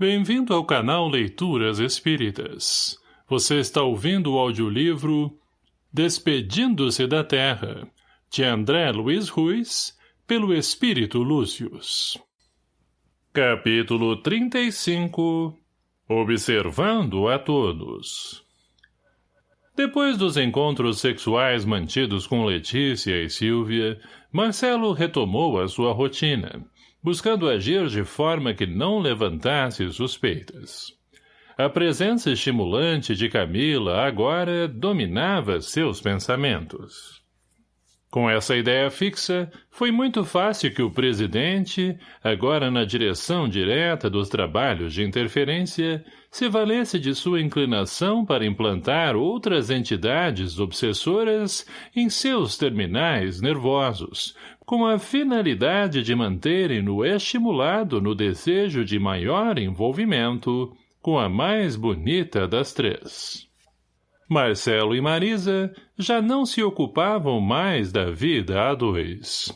Bem-vindo ao canal Leituras Espíritas. Você está ouvindo o audiolivro Despedindo-se da Terra, de André Luiz Ruiz, pelo Espírito Lúcius. Capítulo 35 Observando a Todos Depois dos encontros sexuais mantidos com Letícia e Silvia, Marcelo retomou a sua rotina, buscando agir de forma que não levantasse suspeitas. A presença estimulante de Camila agora dominava seus pensamentos. Com essa ideia fixa, foi muito fácil que o presidente, agora na direção direta dos trabalhos de interferência, se valesse de sua inclinação para implantar outras entidades obsessoras em seus terminais nervosos, com a finalidade de manterem-no estimulado no desejo de maior envolvimento com a mais bonita das três. Marcelo e Marisa já não se ocupavam mais da vida a dois.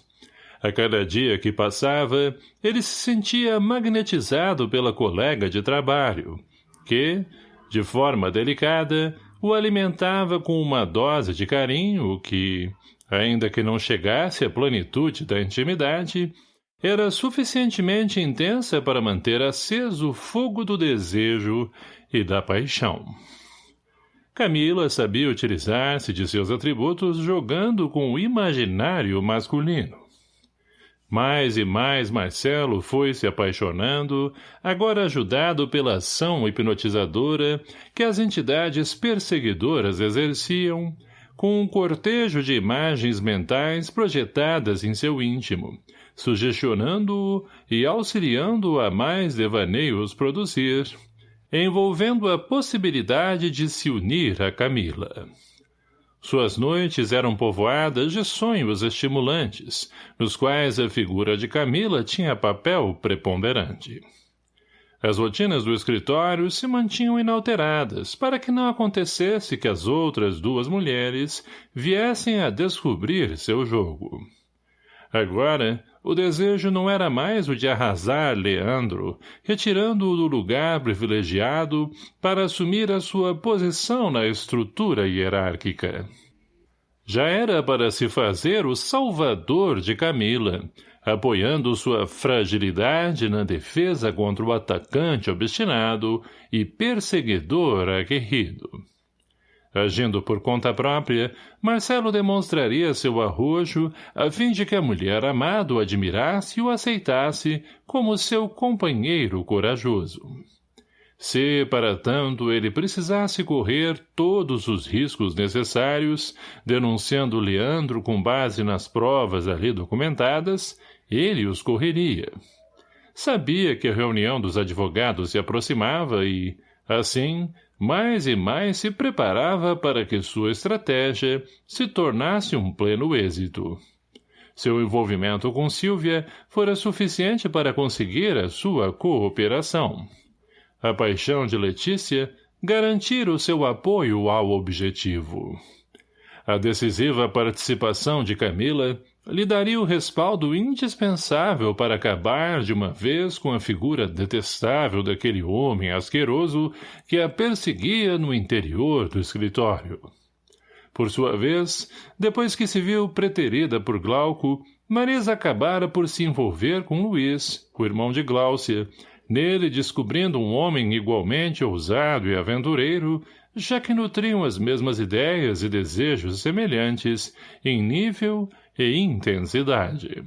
A cada dia que passava, ele se sentia magnetizado pela colega de trabalho, que, de forma delicada, o alimentava com uma dose de carinho que, ainda que não chegasse à plenitude da intimidade, era suficientemente intensa para manter aceso o fogo do desejo e da paixão. Camila sabia utilizar-se de seus atributos jogando com o imaginário masculino. Mais e mais Marcelo foi se apaixonando, agora ajudado pela ação hipnotizadora que as entidades perseguidoras exerciam, com um cortejo de imagens mentais projetadas em seu íntimo, sugestionando-o e auxiliando-o a mais devaneios produzir, envolvendo a possibilidade de se unir a Camila. Suas noites eram povoadas de sonhos estimulantes, nos quais a figura de Camila tinha papel preponderante. As rotinas do escritório se mantinham inalteradas para que não acontecesse que as outras duas mulheres viessem a descobrir seu jogo. Agora, o desejo não era mais o de arrasar Leandro, retirando-o do lugar privilegiado para assumir a sua posição na estrutura hierárquica. Já era para se fazer o salvador de Camila, apoiando sua fragilidade na defesa contra o atacante obstinado e perseguidor aguerrido. Agindo por conta própria, Marcelo demonstraria seu arrojo a fim de que a mulher amada o admirasse e o aceitasse como seu companheiro corajoso. Se, para tanto, ele precisasse correr todos os riscos necessários, denunciando Leandro com base nas provas ali documentadas, ele os correria. Sabia que a reunião dos advogados se aproximava e, assim, mais e mais se preparava para que sua estratégia se tornasse um pleno êxito. Seu envolvimento com Silvia fora suficiente para conseguir a sua cooperação. A paixão de Letícia garantir o seu apoio ao objetivo. A decisiva participação de Camila lhe daria o respaldo indispensável para acabar de uma vez com a figura detestável daquele homem asqueroso que a perseguia no interior do escritório. Por sua vez, depois que se viu preterida por Glauco, Marisa acabara por se envolver com Luiz, o irmão de Gláucia, nele descobrindo um homem igualmente ousado e aventureiro, já que nutriam as mesmas ideias e desejos semelhantes, em nível e intensidade.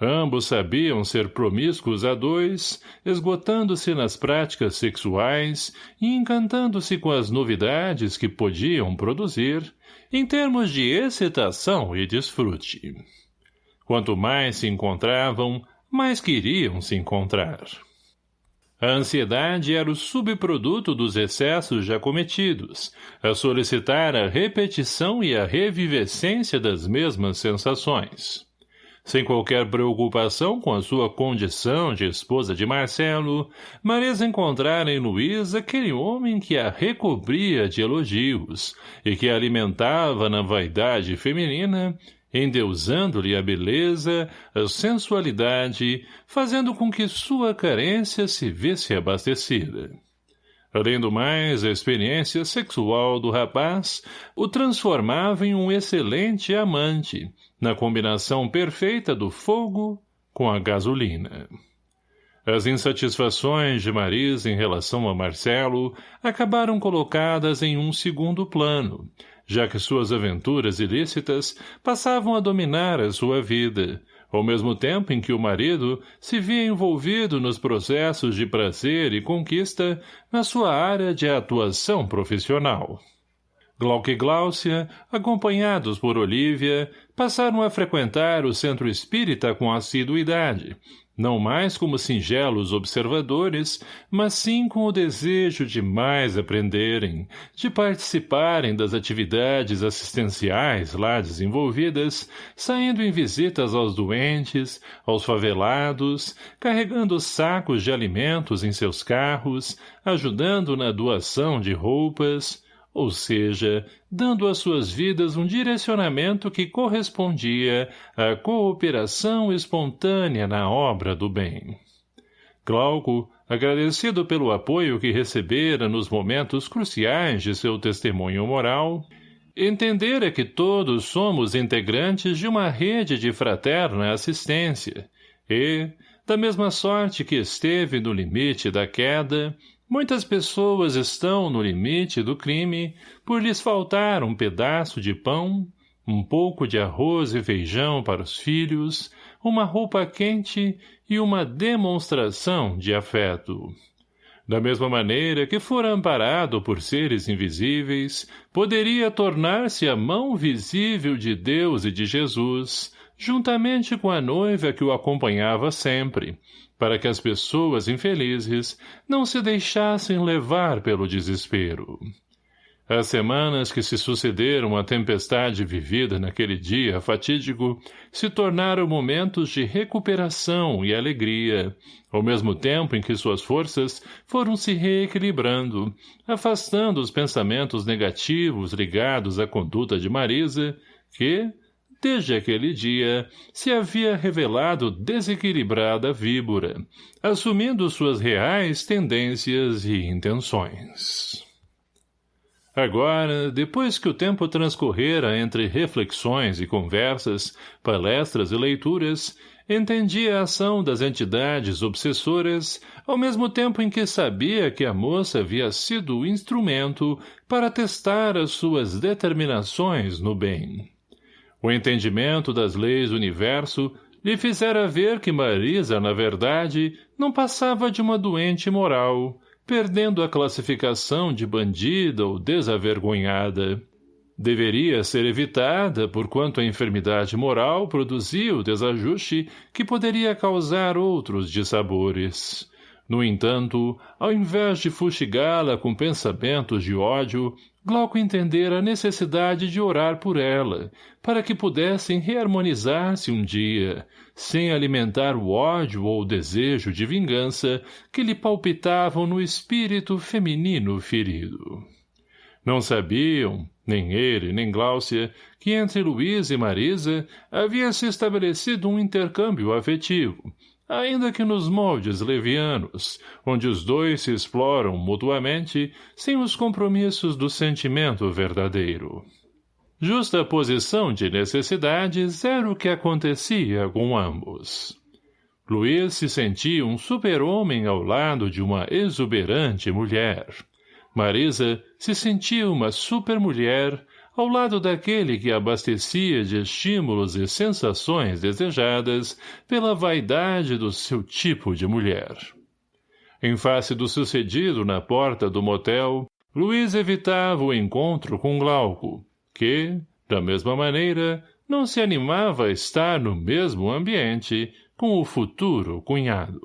Ambos sabiam ser promíscuos a dois, esgotando-se nas práticas sexuais e encantando-se com as novidades que podiam produzir, em termos de excitação e desfrute. Quanto mais se encontravam, mais queriam se encontrar. A ansiedade era o subproduto dos excessos já cometidos, a solicitar a repetição e a revivescência das mesmas sensações. Sem qualquer preocupação com a sua condição de esposa de Marcelo, Marisa encontrara em Luiz aquele homem que a recobria de elogios e que alimentava na vaidade feminina endeusando-lhe a beleza, a sensualidade, fazendo com que sua carência se visse abastecida. Além do mais, a experiência sexual do rapaz o transformava em um excelente amante, na combinação perfeita do fogo com a gasolina. As insatisfações de Marisa em relação a Marcelo acabaram colocadas em um segundo plano, já que suas aventuras ilícitas passavam a dominar a sua vida, ao mesmo tempo em que o marido se via envolvido nos processos de prazer e conquista na sua área de atuação profissional. Glauque e Gláucia, acompanhados por Olívia, passaram a frequentar o centro espírita com assiduidade, não mais como singelos observadores, mas sim com o desejo de mais aprenderem, de participarem das atividades assistenciais lá desenvolvidas, saindo em visitas aos doentes, aos favelados, carregando sacos de alimentos em seus carros, ajudando na doação de roupas, ou seja, dando às suas vidas um direcionamento que correspondia à cooperação espontânea na obra do bem. Glauco, agradecido pelo apoio que recebera nos momentos cruciais de seu testemunho moral, entendera que todos somos integrantes de uma rede de fraterna assistência e, da mesma sorte que esteve no limite da queda, Muitas pessoas estão no limite do crime por lhes faltar um pedaço de pão, um pouco de arroz e feijão para os filhos, uma roupa quente e uma demonstração de afeto. Da mesma maneira que for amparado por seres invisíveis, poderia tornar-se a mão visível de Deus e de Jesus, juntamente com a noiva que o acompanhava sempre, para que as pessoas infelizes não se deixassem levar pelo desespero. As semanas que se sucederam à tempestade vivida naquele dia fatídico se tornaram momentos de recuperação e alegria, ao mesmo tempo em que suas forças foram se reequilibrando, afastando os pensamentos negativos ligados à conduta de Marisa, que, desde aquele dia, se havia revelado desequilibrada víbora, assumindo suas reais tendências e intenções. Agora, depois que o tempo transcorrera entre reflexões e conversas, palestras e leituras, entendia a ação das entidades obsessoras, ao mesmo tempo em que sabia que a moça havia sido o instrumento para testar as suas determinações no bem. O entendimento das leis do universo lhe fizera ver que Marisa, na verdade, não passava de uma doente moral, perdendo a classificação de bandida ou desavergonhada. Deveria ser evitada, porquanto a enfermidade moral produzia o desajuste que poderia causar outros dissabores. No entanto, ao invés de fustigá-la com pensamentos de ódio, Glauco entendera a necessidade de orar por ela, para que pudessem reharmonizar-se um dia, sem alimentar o ódio ou o desejo de vingança que lhe palpitavam no espírito feminino ferido. Não sabiam, nem ele, nem Gláucia, que entre Luiz e Marisa havia se estabelecido um intercâmbio afetivo, ainda que nos moldes levianos, onde os dois se exploram mutuamente sem os compromissos do sentimento verdadeiro. Justa posição de necessidades era o que acontecia com ambos. Luiz se sentia um super-homem ao lado de uma exuberante mulher. Marisa se sentia uma super-mulher ao lado daquele que abastecia de estímulos e sensações desejadas pela vaidade do seu tipo de mulher. Em face do sucedido na porta do motel, Luiz evitava o encontro com Glauco, que, da mesma maneira, não se animava a estar no mesmo ambiente com o futuro cunhado.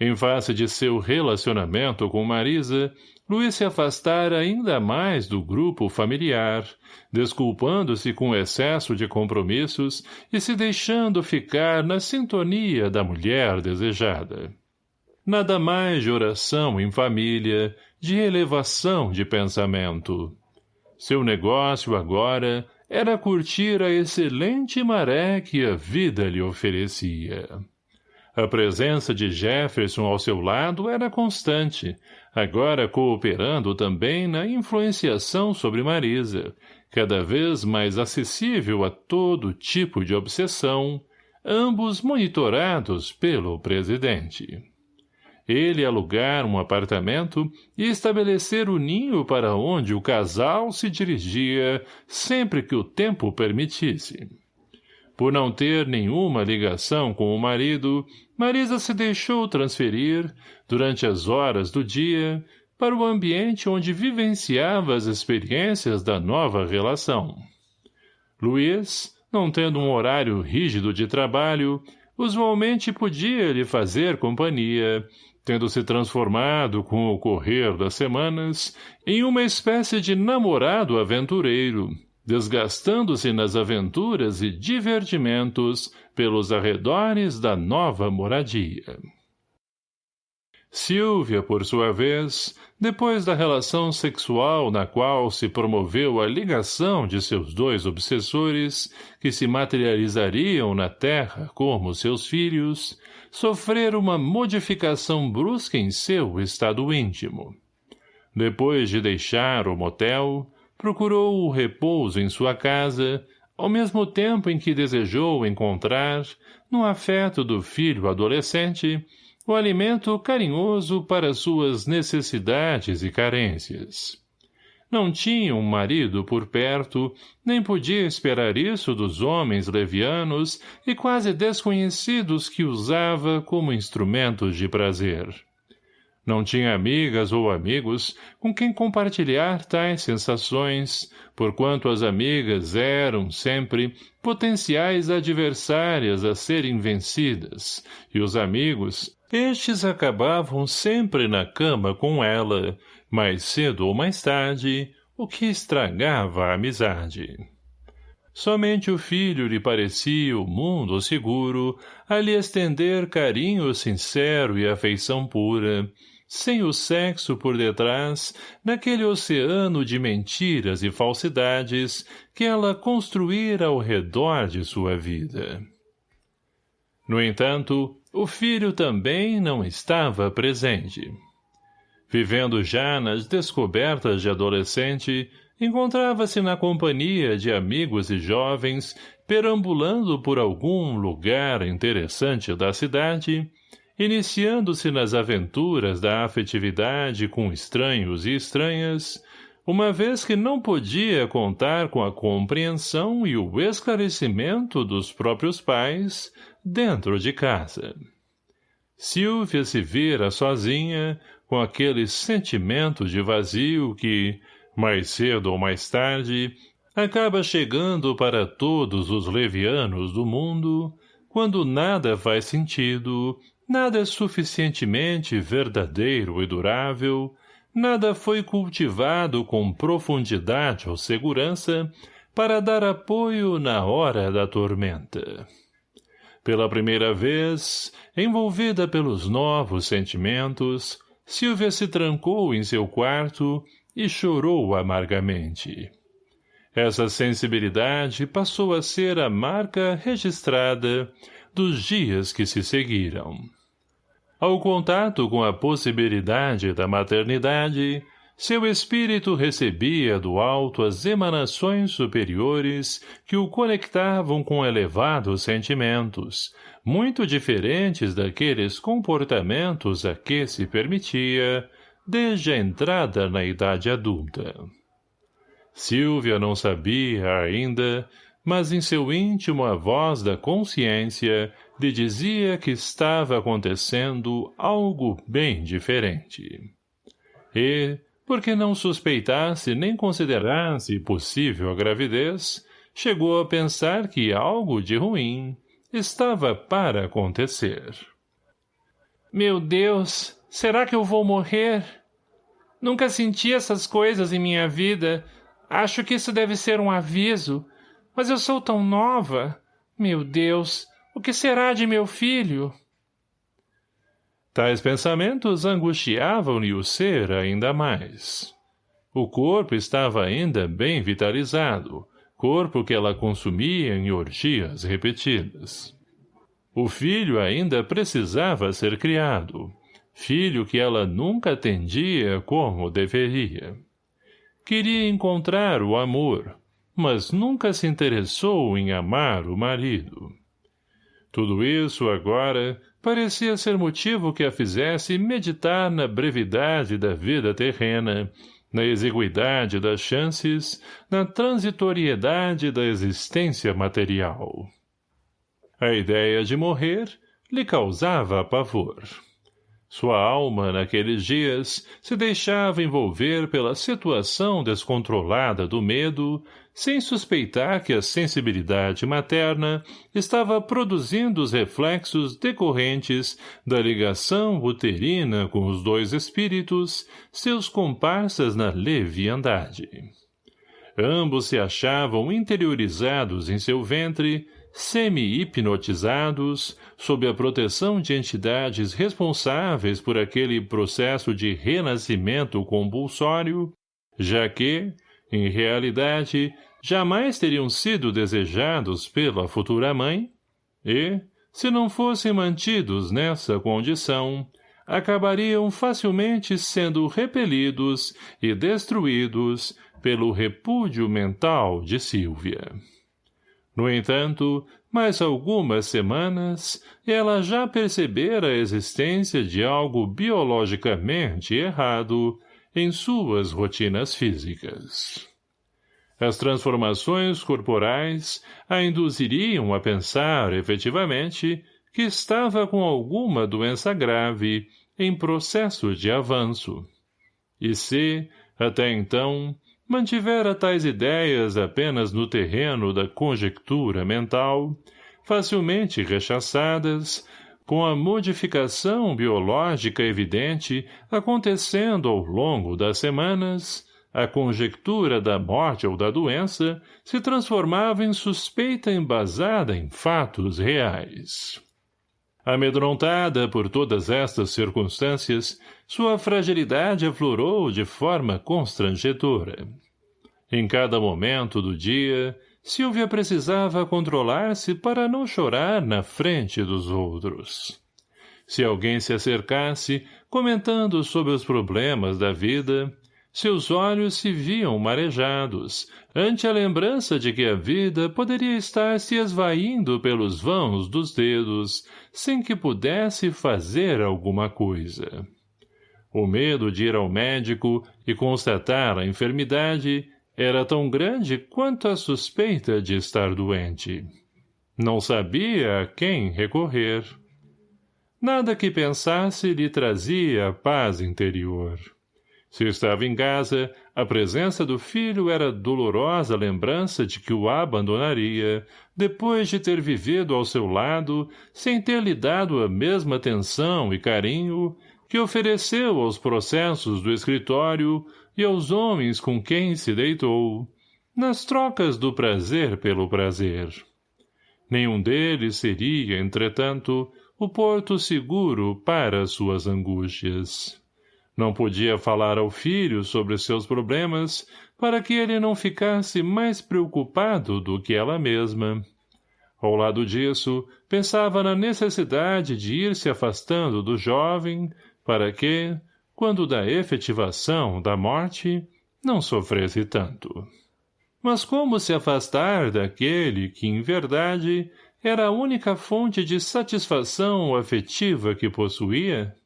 Em face de seu relacionamento com Marisa, Luiz se afastara ainda mais do grupo familiar, desculpando-se com excesso de compromissos e se deixando ficar na sintonia da mulher desejada. Nada mais de oração em família, de elevação de pensamento. Seu negócio agora era curtir a excelente maré que a vida lhe oferecia. A presença de Jefferson ao seu lado era constante, agora cooperando também na influenciação sobre Marisa, cada vez mais acessível a todo tipo de obsessão, ambos monitorados pelo presidente ele alugar um apartamento e estabelecer o ninho para onde o casal se dirigia sempre que o tempo permitisse. Por não ter nenhuma ligação com o marido, Marisa se deixou transferir, durante as horas do dia, para o ambiente onde vivenciava as experiências da nova relação. Luiz, não tendo um horário rígido de trabalho, usualmente podia lhe fazer companhia, tendo se transformado com o correr das semanas em uma espécie de namorado aventureiro, desgastando-se nas aventuras e divertimentos pelos arredores da nova moradia. Silvia, por sua vez, depois da relação sexual na qual se promoveu a ligação de seus dois obsessores, que se materializariam na terra como seus filhos, sofrer uma modificação brusca em seu estado íntimo. Depois de deixar o motel, procurou o repouso em sua casa, ao mesmo tempo em que desejou encontrar, no afeto do filho adolescente, o alimento carinhoso para suas necessidades e carências. Não tinha um marido por perto, nem podia esperar isso dos homens levianos e quase desconhecidos que usava como instrumentos de prazer. Não tinha amigas ou amigos com quem compartilhar tais sensações, porquanto as amigas eram, sempre, potenciais adversárias a serem vencidas, e os amigos, estes acabavam sempre na cama com ela, mais cedo ou mais tarde, o que estragava a amizade. Somente o filho lhe parecia o mundo seguro a lhe estender carinho sincero e afeição pura, sem o sexo por detrás, naquele oceano de mentiras e falsidades que ela construíra ao redor de sua vida. No entanto, o filho também não estava presente. Vivendo já nas descobertas de adolescente, encontrava-se na companhia de amigos e jovens, perambulando por algum lugar interessante da cidade, iniciando-se nas aventuras da afetividade com estranhos e estranhas, uma vez que não podia contar com a compreensão e o esclarecimento dos próprios pais dentro de casa. Silvia se vira sozinha, com aquele sentimento de vazio que, mais cedo ou mais tarde, acaba chegando para todos os levianos do mundo, quando nada faz sentido, nada é suficientemente verdadeiro e durável, nada foi cultivado com profundidade ou segurança para dar apoio na hora da tormenta. Pela primeira vez, envolvida pelos novos sentimentos, Silvia se trancou em seu quarto e chorou amargamente. Essa sensibilidade passou a ser a marca registrada dos dias que se seguiram. Ao contato com a possibilidade da maternidade, seu espírito recebia do alto as emanações superiores que o conectavam com elevados sentimentos, muito diferentes daqueles comportamentos a que se permitia, desde a entrada na idade adulta. Silvia não sabia ainda, mas em seu íntimo a voz da consciência lhe dizia que estava acontecendo algo bem diferente. E, porque não suspeitasse nem considerasse possível a gravidez, chegou a pensar que algo de ruim estava para acontecer. Meu Deus, será que eu vou morrer? Nunca senti essas coisas em minha vida. Acho que isso deve ser um aviso. Mas eu sou tão nova. Meu Deus, o que será de meu filho? Tais pensamentos angustiavam-lhe o ser ainda mais. O corpo estava ainda bem vitalizado, corpo que ela consumia em orgias repetidas. O filho ainda precisava ser criado, filho que ela nunca atendia como deveria. Queria encontrar o amor, mas nunca se interessou em amar o marido. Tudo isso, agora, parecia ser motivo que a fizesse meditar na brevidade da vida terrena, na exiguidade das chances, na transitoriedade da existência material. A ideia de morrer lhe causava pavor. Sua alma, naqueles dias, se deixava envolver pela situação descontrolada do medo, sem suspeitar que a sensibilidade materna estava produzindo os reflexos decorrentes da ligação uterina com os dois espíritos, seus comparsas na leviandade. Ambos se achavam interiorizados em seu ventre, semi-hipnotizados, sob a proteção de entidades responsáveis por aquele processo de renascimento compulsório, já que, em realidade, jamais teriam sido desejados pela futura mãe, e, se não fossem mantidos nessa condição, acabariam facilmente sendo repelidos e destruídos pelo repúdio mental de Sílvia. No entanto, mais algumas semanas, ela já percebera a existência de algo biologicamente errado em suas rotinas físicas. As transformações corporais a induziriam a pensar, efetivamente, que estava com alguma doença grave em processo de avanço. E se, até então, mantivera tais ideias apenas no terreno da conjectura mental, facilmente rechaçadas, com a modificação biológica evidente acontecendo ao longo das semanas, a conjectura da morte ou da doença se transformava em suspeita embasada em fatos reais. Amedrontada por todas estas circunstâncias, sua fragilidade aflorou de forma constrangedora. Em cada momento do dia, Silvia precisava controlar-se para não chorar na frente dos outros. Se alguém se acercasse, comentando sobre os problemas da vida, seus olhos se viam marejados, ante a lembrança de que a vida poderia estar se esvaindo pelos vãos dos dedos, sem que pudesse fazer alguma coisa. O medo de ir ao médico e constatar a enfermidade era tão grande quanto a suspeita de estar doente. Não sabia a quem recorrer. Nada que pensasse lhe trazia paz interior. Se estava em casa, a presença do filho era dolorosa lembrança de que o abandonaria, depois de ter vivido ao seu lado, sem ter lhe dado a mesma atenção e carinho que ofereceu aos processos do escritório e aos homens com quem se deitou, nas trocas do prazer pelo prazer. Nenhum deles seria, entretanto, o porto seguro para suas angústias. Não podia falar ao filho sobre seus problemas para que ele não ficasse mais preocupado do que ela mesma. Ao lado disso, pensava na necessidade de ir se afastando do jovem para que, quando da efetivação da morte, não sofresse tanto. Mas como se afastar daquele que, em verdade, era a única fonte de satisfação afetiva que possuía?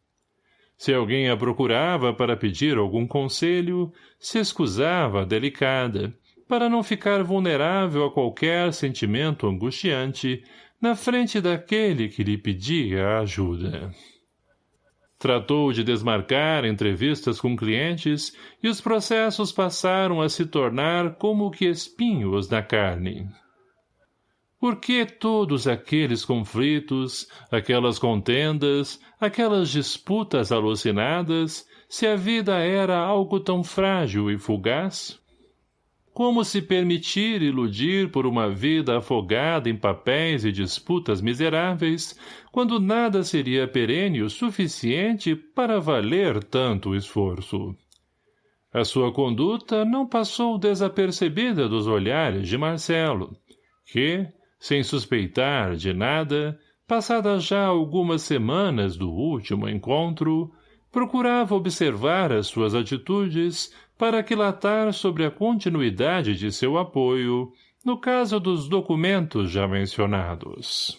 Se alguém a procurava para pedir algum conselho, se escusava delicada, para não ficar vulnerável a qualquer sentimento angustiante na frente daquele que lhe pedia ajuda. Tratou de desmarcar entrevistas com clientes e os processos passaram a se tornar como que espinhos na carne. Por que todos aqueles conflitos, aquelas contendas, aquelas disputas alucinadas, se a vida era algo tão frágil e fugaz? Como se permitir iludir por uma vida afogada em papéis e disputas miseráveis, quando nada seria perene o suficiente para valer tanto esforço? A sua conduta não passou desapercebida dos olhares de Marcelo, que, sem suspeitar de nada, passadas já algumas semanas do último encontro, procurava observar as suas atitudes para aquilatar sobre a continuidade de seu apoio no caso dos documentos já mencionados.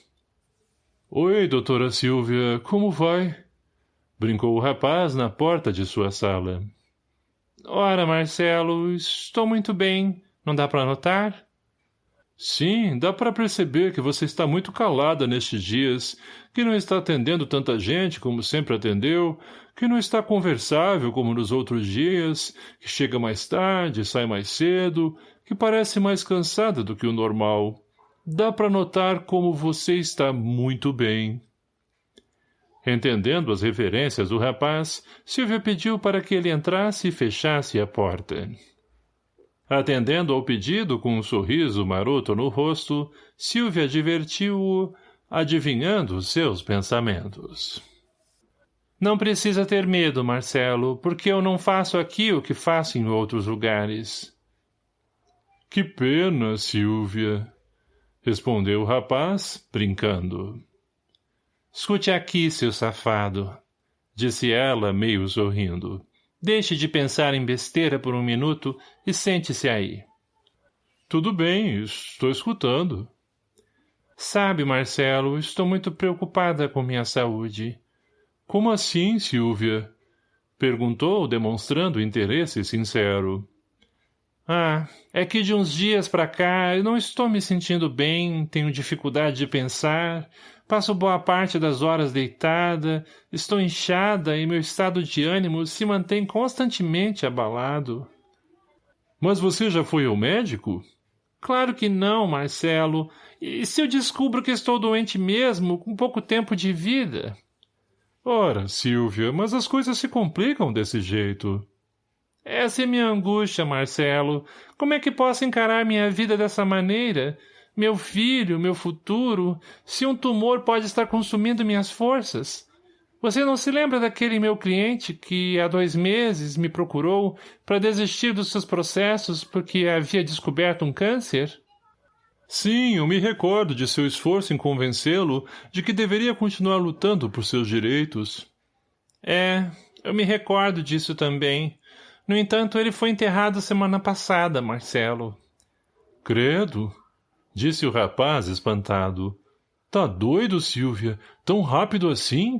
Oi, doutora Silvia, como vai? Brincou o rapaz na porta de sua sala. Ora, Marcelo, estou muito bem. Não dá para notar? Sim, dá para perceber que você está muito calada nestes dias, que não está atendendo tanta gente como sempre atendeu, que não está conversável como nos outros dias, que chega mais tarde, sai mais cedo, que parece mais cansada do que o normal. Dá para notar como você está muito bem. Entendendo as referências do rapaz, Silvia pediu para que ele entrasse e fechasse a porta. Atendendo ao pedido com um sorriso maroto no rosto, Silvia advertiu-o, adivinhando seus pensamentos. Não precisa ter medo, Marcelo, porque eu não faço aqui o que faço em outros lugares. Que pena, Silvia, respondeu o rapaz, brincando. Escute aqui, seu safado, disse ela, meio sorrindo. Deixe de pensar em besteira por um minuto e sente-se aí. Tudo bem, estou escutando. Sabe, Marcelo, estou muito preocupada com minha saúde. Como assim, Silvia? Perguntou, demonstrando interesse sincero. Ah, é que de uns dias para cá eu não estou me sentindo bem, tenho dificuldade de pensar, passo boa parte das horas deitada, estou inchada e meu estado de ânimo se mantém constantemente abalado. Mas você já foi ao médico? Claro que não, Marcelo. E se eu descubro que estou doente mesmo, com pouco tempo de vida? Ora, Silvia, mas as coisas se complicam desse jeito. Essa é minha angústia, Marcelo. Como é que posso encarar minha vida dessa maneira? Meu filho, meu futuro, se um tumor pode estar consumindo minhas forças? Você não se lembra daquele meu cliente que há dois meses me procurou para desistir dos seus processos porque havia descoberto um câncer? Sim, eu me recordo de seu esforço em convencê-lo de que deveria continuar lutando por seus direitos. É, eu me recordo disso também. No entanto, ele foi enterrado semana passada, Marcelo. Credo, disse o rapaz espantado. Tá doido, Silvia? Tão rápido assim?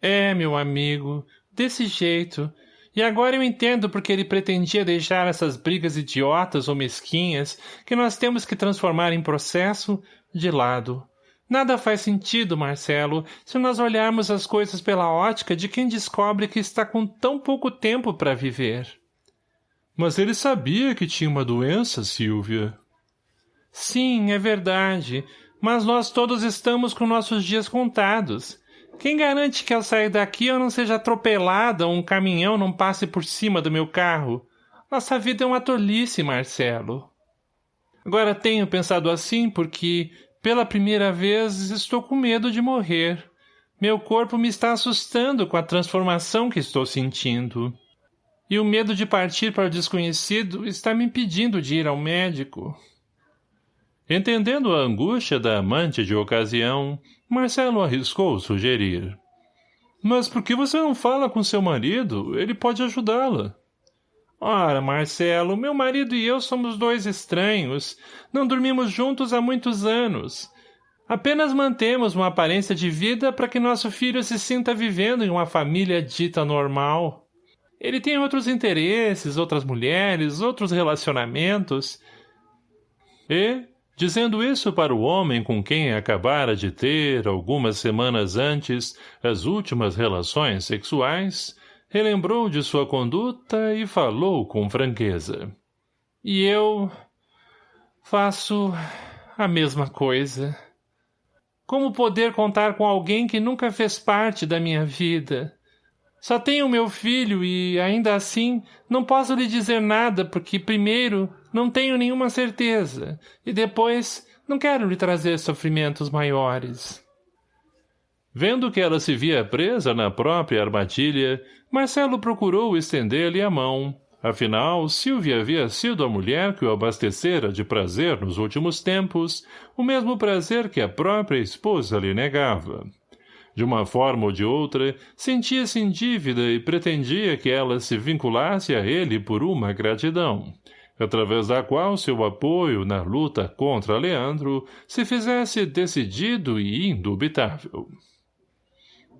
É, meu amigo, desse jeito. E agora eu entendo porque ele pretendia deixar essas brigas idiotas ou mesquinhas que nós temos que transformar em processo de lado. Nada faz sentido, Marcelo, se nós olharmos as coisas pela ótica de quem descobre que está com tão pouco tempo para viver. Mas ele sabia que tinha uma doença, Silvia. Sim, é verdade, mas nós todos estamos com nossos dias contados. Quem garante que ao sair daqui eu não seja atropelada ou um caminhão não passe por cima do meu carro? Nossa vida é uma tolice, Marcelo. Agora tenho pensado assim porque pela primeira vez, estou com medo de morrer. Meu corpo me está assustando com a transformação que estou sentindo. E o medo de partir para o desconhecido está me impedindo de ir ao médico. Entendendo a angústia da amante de ocasião, Marcelo arriscou sugerir. Mas por que você não fala com seu marido? Ele pode ajudá-la. Ora, Marcelo, meu marido e eu somos dois estranhos. Não dormimos juntos há muitos anos. Apenas mantemos uma aparência de vida para que nosso filho se sinta vivendo em uma família dita normal. Ele tem outros interesses, outras mulheres, outros relacionamentos. E, dizendo isso para o homem com quem acabara de ter, algumas semanas antes, as últimas relações sexuais, relembrou de sua conduta e falou com franqueza. E eu faço a mesma coisa. Como poder contar com alguém que nunca fez parte da minha vida? Só tenho meu filho e, ainda assim, não posso lhe dizer nada porque, primeiro, não tenho nenhuma certeza e, depois, não quero lhe trazer sofrimentos maiores. Vendo que ela se via presa na própria armadilha, Marcelo procurou estender-lhe a mão, Afinal, Silvia havia sido a mulher que o abastecera de prazer nos últimos tempos, o mesmo prazer que a própria esposa lhe negava. De uma forma ou de outra, sentia-se em dívida e pretendia que ela se vinculasse a ele por uma gratidão, através da qual seu apoio na luta contra Leandro se fizesse decidido e indubitável.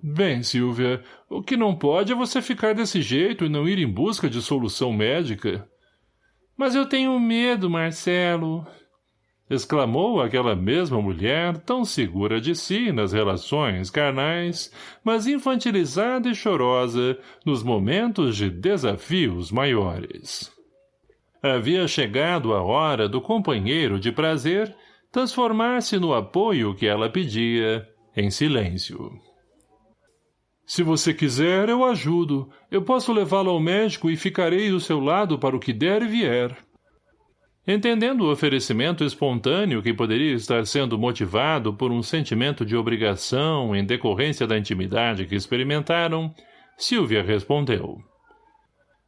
Bem, Silvia, o que não pode é você ficar desse jeito e não ir em busca de solução médica. Mas eu tenho medo, Marcelo, exclamou aquela mesma mulher tão segura de si nas relações carnais, mas infantilizada e chorosa nos momentos de desafios maiores. Havia chegado a hora do companheiro de prazer transformar-se no apoio que ela pedia, em silêncio. Se você quiser, eu ajudo. Eu posso levá-lo ao médico e ficarei do seu lado para o que der e vier. Entendendo o oferecimento espontâneo que poderia estar sendo motivado por um sentimento de obrigação em decorrência da intimidade que experimentaram, Silvia respondeu.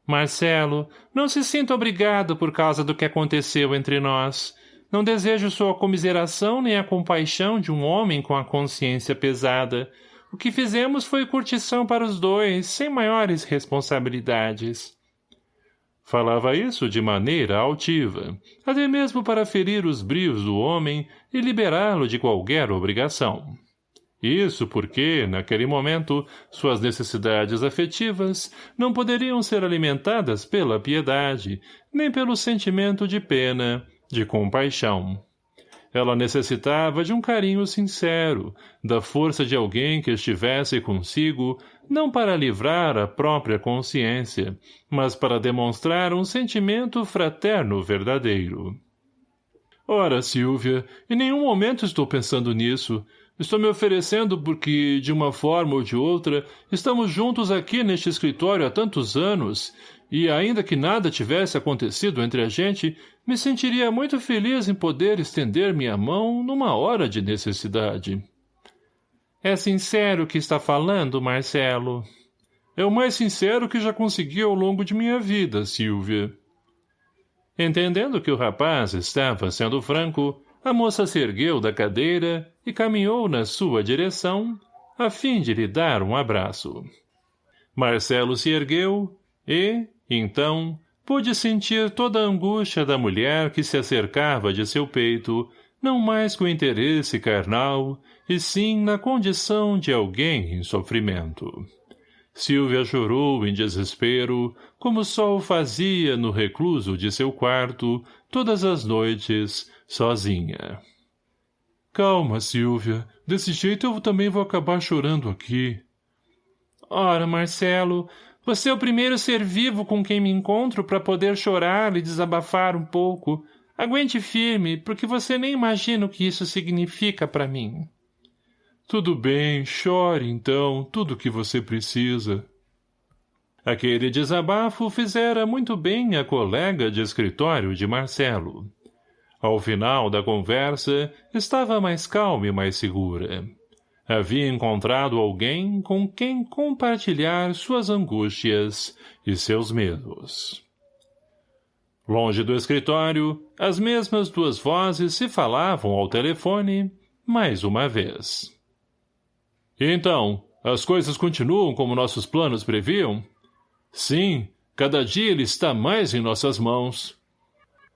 Marcelo, não se sinta obrigado por causa do que aconteceu entre nós. Não desejo sua comiseração nem a compaixão de um homem com a consciência pesada, o que fizemos foi curtição para os dois, sem maiores responsabilidades. Falava isso de maneira altiva, até mesmo para ferir os brios do homem e liberá-lo de qualquer obrigação. Isso porque, naquele momento, suas necessidades afetivas não poderiam ser alimentadas pela piedade, nem pelo sentimento de pena, de compaixão. Ela necessitava de um carinho sincero, da força de alguém que estivesse consigo, não para livrar a própria consciência, mas para demonstrar um sentimento fraterno verdadeiro. Ora, Silvia, em nenhum momento estou pensando nisso. Estou me oferecendo porque, de uma forma ou de outra, estamos juntos aqui neste escritório há tantos anos, e ainda que nada tivesse acontecido entre a gente, me sentiria muito feliz em poder estender minha mão numa hora de necessidade. É sincero que está falando, Marcelo? É o mais sincero que já consegui ao longo de minha vida, Silvia. Entendendo que o rapaz estava sendo franco, a moça se ergueu da cadeira e caminhou na sua direção, a fim de lhe dar um abraço. Marcelo se ergueu e, então, pôde sentir toda a angústia da mulher que se acercava de seu peito, não mais com interesse carnal, e sim na condição de alguém em sofrimento. Silvia chorou em desespero, como só o fazia no recluso de seu quarto, todas as noites, sozinha. Calma, Silvia. Desse jeito eu também vou acabar chorando aqui. Ora, Marcelo, você é o primeiro ser vivo com quem me encontro para poder chorar e desabafar um pouco. Aguente firme, porque você nem imagina o que isso significa para mim. Tudo bem, chore, então, tudo o que você precisa. Aquele desabafo fizera muito bem a colega de escritório de Marcelo. Ao final da conversa, estava mais calma e mais segura havia encontrado alguém com quem compartilhar suas angústias e seus medos. Longe do escritório, as mesmas duas vozes se falavam ao telefone, mais uma vez. Então, as coisas continuam como nossos planos previam? Sim, cada dia ele está mais em nossas mãos.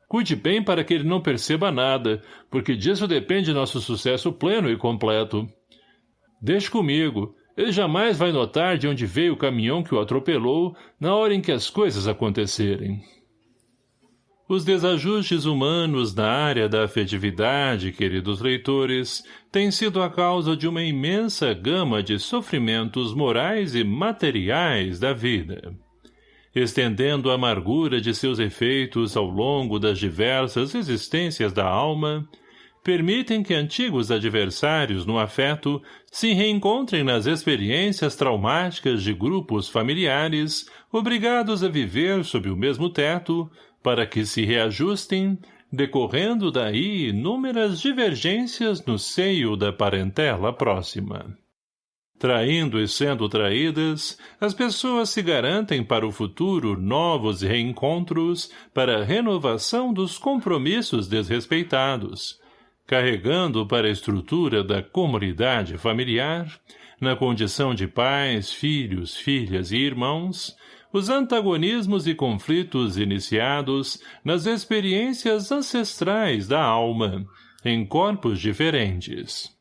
Cuide bem para que ele não perceba nada, porque disso depende nosso sucesso pleno e completo. Deixe comigo. Ele jamais vai notar de onde veio o caminhão que o atropelou na hora em que as coisas acontecerem. Os desajustes humanos na área da afetividade, queridos leitores, têm sido a causa de uma imensa gama de sofrimentos morais e materiais da vida. Estendendo a amargura de seus efeitos ao longo das diversas existências da alma, permitem que antigos adversários no afeto se reencontrem nas experiências traumáticas de grupos familiares obrigados a viver sob o mesmo teto para que se reajustem, decorrendo daí inúmeras divergências no seio da parentela próxima. Traindo e sendo traídas, as pessoas se garantem para o futuro novos reencontros para renovação dos compromissos desrespeitados, carregando para a estrutura da comunidade familiar, na condição de pais, filhos, filhas e irmãos, os antagonismos e conflitos iniciados nas experiências ancestrais da alma, em corpos diferentes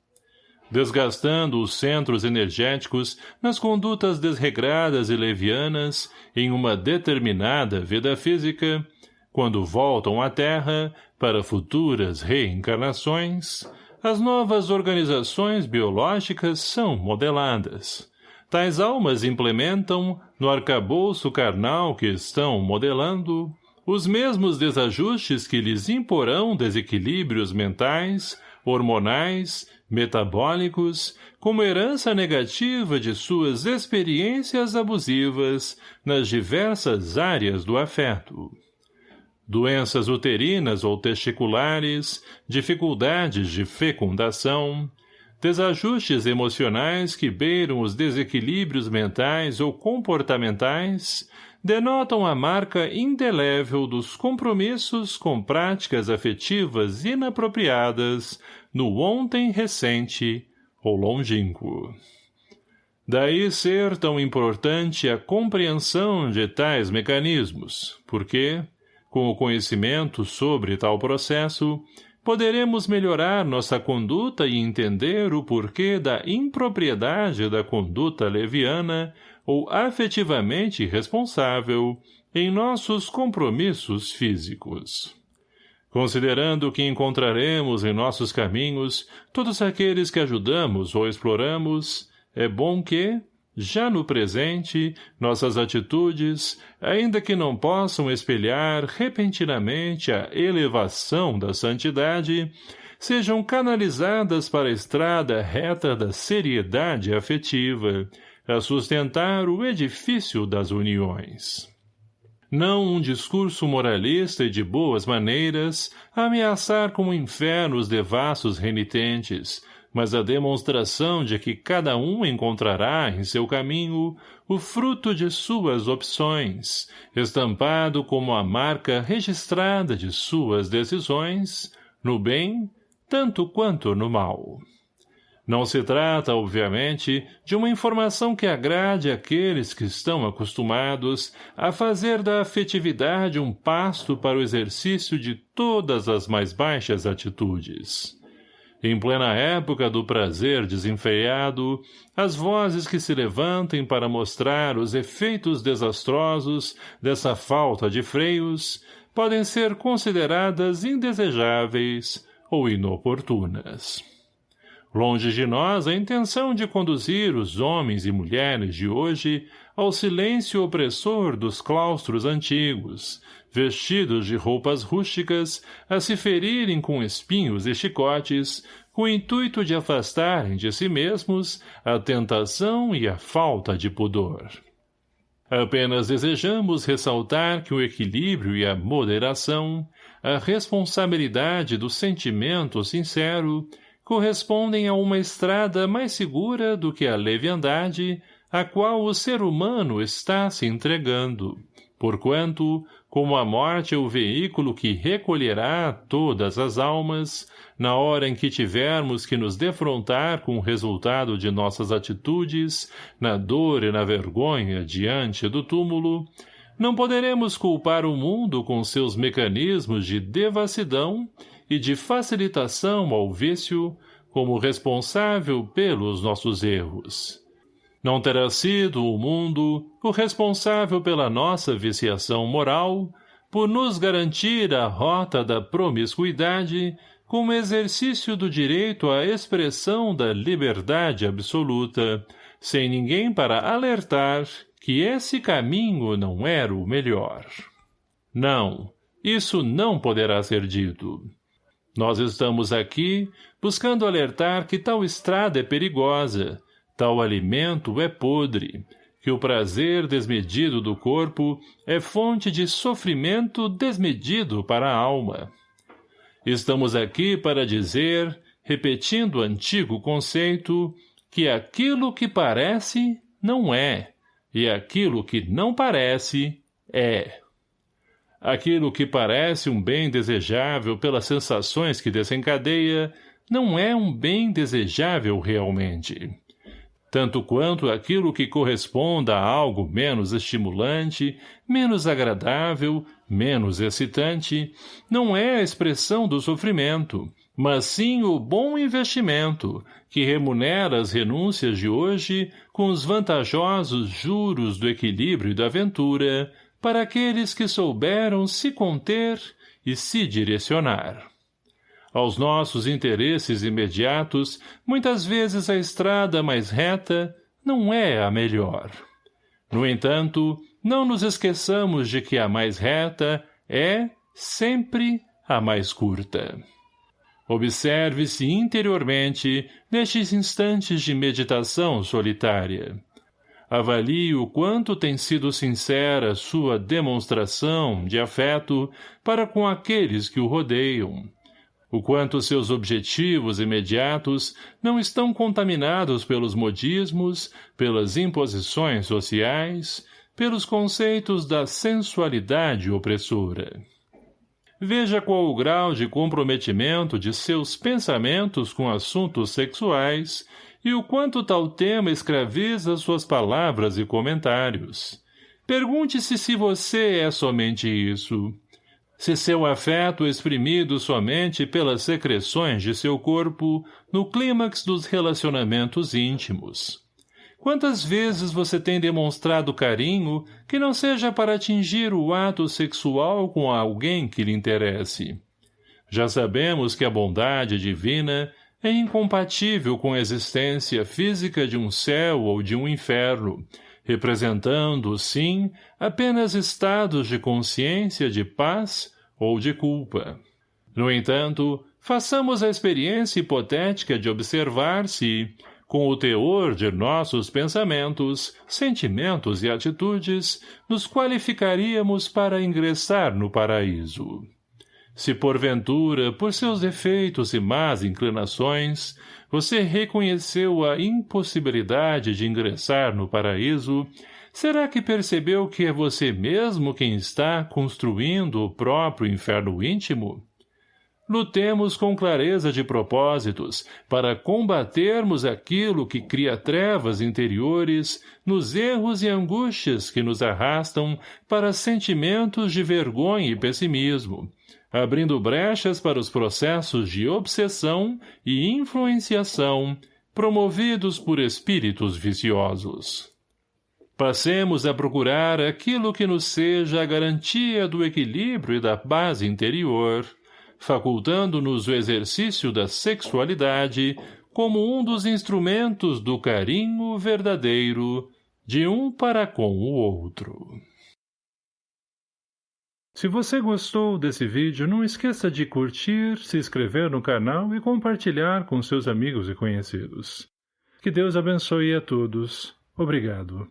desgastando os centros energéticos nas condutas desregradas e levianas em uma determinada vida física, quando voltam à Terra para futuras reencarnações, as novas organizações biológicas são modeladas. Tais almas implementam, no arcabouço carnal que estão modelando, os mesmos desajustes que lhes imporão desequilíbrios mentais, hormonais, metabólicos, como herança negativa de suas experiências abusivas nas diversas áreas do afeto. Doenças uterinas ou testiculares, dificuldades de fecundação, desajustes emocionais que beiram os desequilíbrios mentais ou comportamentais, denotam a marca indelével dos compromissos com práticas afetivas inapropriadas no ontem recente ou longínquo. Daí ser tão importante a compreensão de tais mecanismos, porque, com o conhecimento sobre tal processo, poderemos melhorar nossa conduta e entender o porquê da impropriedade da conduta leviana ou afetivamente responsável em nossos compromissos físicos. Considerando que encontraremos em nossos caminhos todos aqueles que ajudamos ou exploramos, é bom que, já no presente, nossas atitudes, ainda que não possam espelhar repentinamente a elevação da santidade, sejam canalizadas para a estrada reta da seriedade afetiva, a sustentar o edifício das uniões. Não um discurso moralista e de boas maneiras, ameaçar com o inferno os devassos renitentes, mas a demonstração de que cada um encontrará em seu caminho o fruto de suas opções, estampado como a marca registrada de suas decisões, no bem, tanto quanto no mal. Não se trata, obviamente, de uma informação que agrade àqueles que estão acostumados a fazer da afetividade um pasto para o exercício de todas as mais baixas atitudes. Em plena época do prazer desenfreado, as vozes que se levantem para mostrar os efeitos desastrosos dessa falta de freios podem ser consideradas indesejáveis ou inoportunas. Longe de nós a intenção de conduzir os homens e mulheres de hoje ao silêncio opressor dos claustros antigos, vestidos de roupas rústicas, a se ferirem com espinhos e chicotes, com o intuito de afastarem de si mesmos a tentação e a falta de pudor. Apenas desejamos ressaltar que o equilíbrio e a moderação, a responsabilidade do sentimento sincero, correspondem a uma estrada mais segura do que a leviandade a qual o ser humano está se entregando, porquanto, como a morte é o veículo que recolherá todas as almas, na hora em que tivermos que nos defrontar com o resultado de nossas atitudes, na dor e na vergonha diante do túmulo, não poderemos culpar o mundo com seus mecanismos de devassidão e de facilitação ao vício como responsável pelos nossos erros. Não terá sido o mundo o responsável pela nossa viciação moral, por nos garantir a rota da promiscuidade como exercício do direito à expressão da liberdade absoluta, sem ninguém para alertar que esse caminho não era o melhor. Não, isso não poderá ser dito. Nós estamos aqui buscando alertar que tal estrada é perigosa, tal alimento é podre, que o prazer desmedido do corpo é fonte de sofrimento desmedido para a alma. Estamos aqui para dizer, repetindo o antigo conceito, que aquilo que parece não é, e aquilo que não parece é. Aquilo que parece um bem desejável pelas sensações que desencadeia, não é um bem desejável realmente. Tanto quanto aquilo que corresponda a algo menos estimulante, menos agradável, menos excitante, não é a expressão do sofrimento, mas sim o bom investimento, que remunera as renúncias de hoje com os vantajosos juros do equilíbrio e da aventura, para aqueles que souberam se conter e se direcionar. Aos nossos interesses imediatos, muitas vezes a estrada mais reta não é a melhor. No entanto, não nos esqueçamos de que a mais reta é, sempre, a mais curta. Observe-se interiormente nestes instantes de meditação solitária. Avalie o quanto tem sido sincera sua demonstração de afeto para com aqueles que o rodeiam. O quanto seus objetivos imediatos não estão contaminados pelos modismos, pelas imposições sociais, pelos conceitos da sensualidade opressora. Veja qual o grau de comprometimento de seus pensamentos com assuntos sexuais e o quanto tal tema escraviza suas palavras e comentários. Pergunte-se se você é somente isso. Se seu afeto exprimido somente pelas secreções de seu corpo no clímax dos relacionamentos íntimos. Quantas vezes você tem demonstrado carinho que não seja para atingir o ato sexual com alguém que lhe interesse? Já sabemos que a bondade divina é incompatível com a existência física de um céu ou de um inferno, representando, sim, apenas estados de consciência de paz ou de culpa. No entanto, façamos a experiência hipotética de observar se, com o teor de nossos pensamentos, sentimentos e atitudes, nos qualificaríamos para ingressar no paraíso. Se porventura, por seus defeitos e más inclinações, você reconheceu a impossibilidade de ingressar no paraíso, será que percebeu que é você mesmo quem está construindo o próprio inferno íntimo? Lutemos com clareza de propósitos para combatermos aquilo que cria trevas interiores nos erros e angústias que nos arrastam para sentimentos de vergonha e pessimismo, abrindo brechas para os processos de obsessão e influenciação promovidos por espíritos viciosos. Passemos a procurar aquilo que nos seja a garantia do equilíbrio e da base interior, facultando-nos o exercício da sexualidade como um dos instrumentos do carinho verdadeiro de um para com o outro. Se você gostou desse vídeo, não esqueça de curtir, se inscrever no canal e compartilhar com seus amigos e conhecidos. Que Deus abençoe a todos. Obrigado.